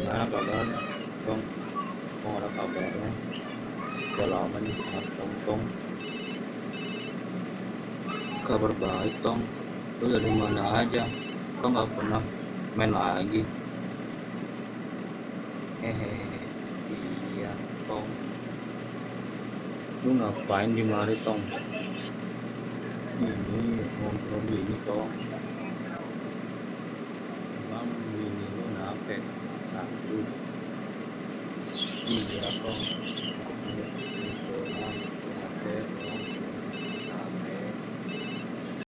gimana kabarnya tong tong ada kabarnya? Udah lama nih sama tong tong. Kabar baik tong. Lu dari mana aja? Kok nggak pernah main lagi? Hehehe iya tong. Lu ngapain di mari tong? Ini ngobrol Misericórdia.